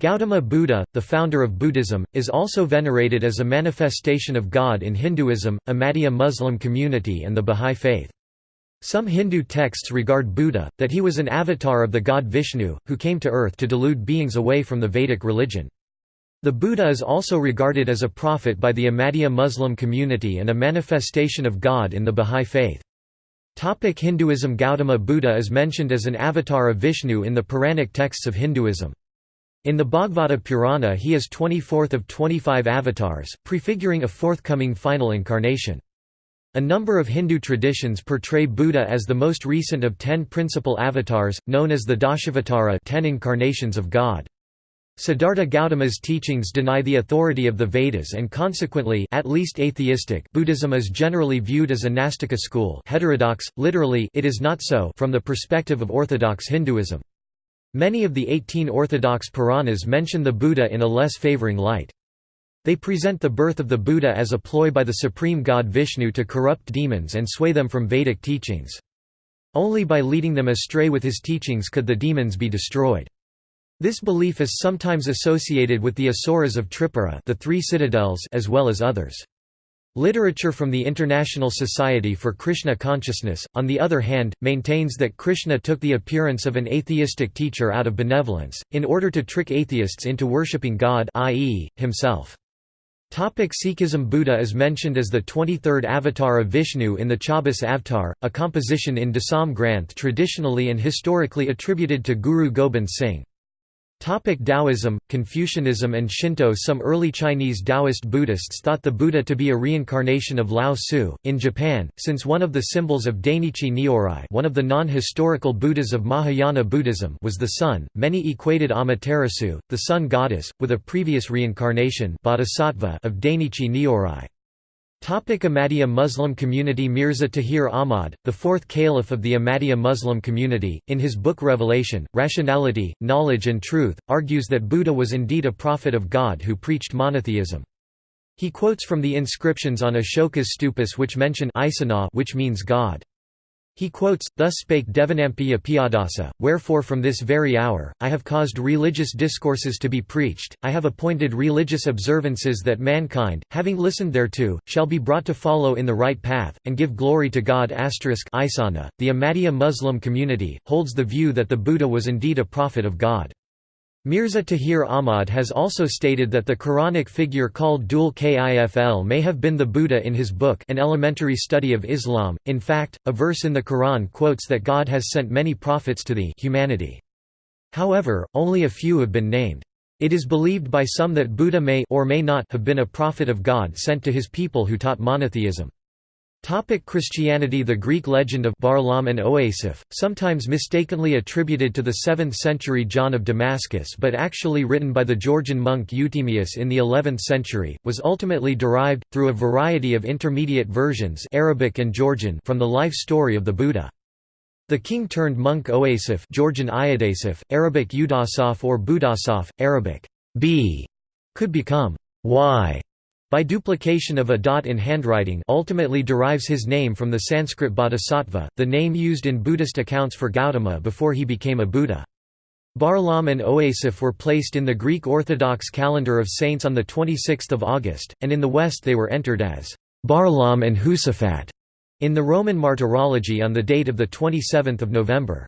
Gautama Buddha, the founder of Buddhism, is also venerated as a manifestation of God in Hinduism, Ahmadiyya Muslim community and the Bahá'í Faith. Some Hindu texts regard Buddha, that he was an avatar of the god Vishnu, who came to earth to delude beings away from the Vedic religion. The Buddha is also regarded as a prophet by the Ahmadiyya Muslim community and a manifestation of God in the Bahá'í Faith. Topic Hinduism Gautama Buddha is mentioned as an avatar of Vishnu in the Puranic texts of Hinduism. In the Bhagavata Purana he is 24th of 25 avatars, prefiguring a forthcoming final incarnation. A number of Hindu traditions portray Buddha as the most recent of ten principal avatars, known as the Dashavatara ten incarnations of God. Siddhartha Gautama's teachings deny the authority of the Vedas and consequently at least atheistic Buddhism is generally viewed as a Nastika school heterodox, literally it is not so from the perspective of orthodox Hinduism. Many of the 18 orthodox Puranas mention the Buddha in a less favoring light. They present the birth of the Buddha as a ploy by the supreme god Vishnu to corrupt demons and sway them from Vedic teachings. Only by leading them astray with his teachings could the demons be destroyed. This belief is sometimes associated with the Asuras of Tripura the three citadels as well as others. Literature from the International Society for Krishna Consciousness, on the other hand, maintains that Krishna took the appearance of an atheistic teacher out of benevolence, in order to trick atheists into worshipping God i.e., himself. Topic Sikhism Buddha is mentioned as the 23rd avatar of Vishnu in the Chaubis Avatar, a composition in Dasam Granth traditionally and historically attributed to Guru Gobind Singh. Taoism, Confucianism and Shinto Some early Chinese Taoist Buddhists thought the Buddha to be a reincarnation of Lao Tzu. In Japan, since one of the symbols of Dainichi Nyorai one of the non-historical Buddhas of Mahayana Buddhism was the sun, many equated Amaterasu, the sun goddess, with a previous reincarnation of Dainichi Nyorai. Ahmadiyya Muslim community Mirza Tahir Ahmad, the fourth caliph of the Ahmadiyya Muslim community, in his book Revelation, Rationality, Knowledge and Truth, argues that Buddha was indeed a prophet of God who preached monotheism. He quotes from the inscriptions on Ashoka's stupas which mention which means God. He quotes, Thus spake Devanampiya Piyadasa, Wherefore from this very hour, I have caused religious discourses to be preached, I have appointed religious observances that mankind, having listened thereto, shall be brought to follow in the right path, and give glory to God. .The Ahmadiyya Muslim community, holds the view that the Buddha was indeed a prophet of God. Mirza Tahir Ahmad has also stated that the Quranic figure called Dhul Kifl may have been the Buddha in his book An Elementary Study of Islam. In fact, a verse in the Quran quotes that God has sent many prophets to the humanity. However, only a few have been named. It is believed by some that Buddha may or may not have been a prophet of God sent to his people who taught monotheism. Topic Christianity The Greek legend of Barlaam and Ioasaph, sometimes mistakenly attributed to the 7th-century John of Damascus but actually written by the Georgian monk Euthymius in the 11th century, was ultimately derived, through a variety of intermediate versions Arabic and Georgian from the life story of the Buddha. The king-turned-monk Ioasaph Georgian Iodasaph, Arabic Udasaf or Budasaf, Arabic b could become y by duplication of a dot in handwriting ultimately derives his name from the Sanskrit bodhisattva, the name used in Buddhist accounts for Gautama before he became a Buddha. Barlaam and Ioasaph were placed in the Greek Orthodox calendar of saints on 26 August, and in the West they were entered as Barlaam and Josaphat in the Roman Martyrology on the date of 27 November.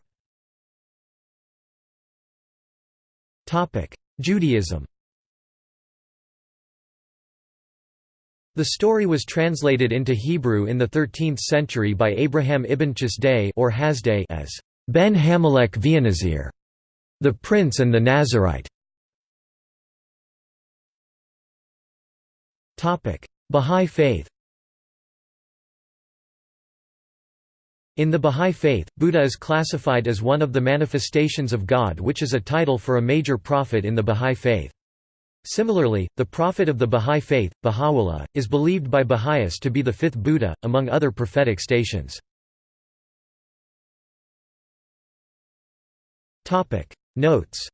Judaism The story was translated into Hebrew in the 13th century by Abraham ibn Chasday or Hasday as Ben Hamelech Vianazir, the Prince and the Nazarite. Bahá'í Faith In the Bahá'í Faith, Buddha is classified as one of the manifestations of God which is a title for a major prophet in the Bahá'í Faith. Similarly, the prophet of the Bahá'í Faith, Baha'u'llah, is believed by Baha'is to be the fifth Buddha, among other prophetic stations. Notes